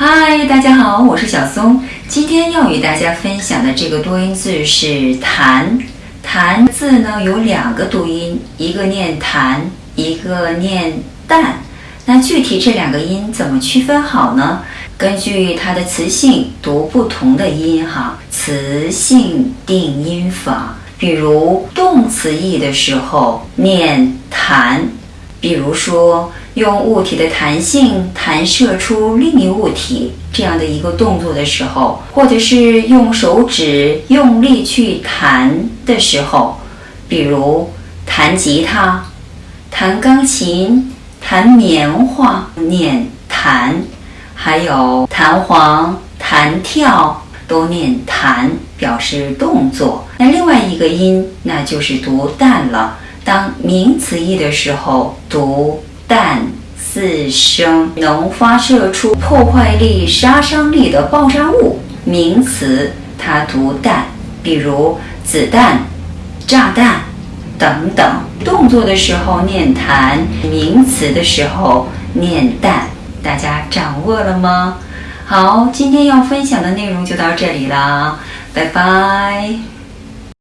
嗨，大家好，我是小松。今天要与大家分享的这个多音字是“弹”。弹字呢有两个读音，一个念“弹”，一个念“淡”。那具体这两个音怎么区分好呢？根据它的词性读不同的音哈，词性定音法。比如动词义的时候念弹，比如说用物体的弹性弹射出另一物体这样的一个动作的时候，或者是用手指用力去弹的时候，比如弹吉他、弹钢琴、弹棉花念弹，还有弹簧、弹跳。都念弹，表示动作。那另外一个音，那就是读淡了。当名词义的时候，读淡四声，能发射出破坏力、杀伤力的爆炸物。名词它读淡，比如子弹、炸弹等等。动作的时候念弹，名词的时候念淡。大家掌握了吗？好，今天要分享的内容就到这里了，拜拜。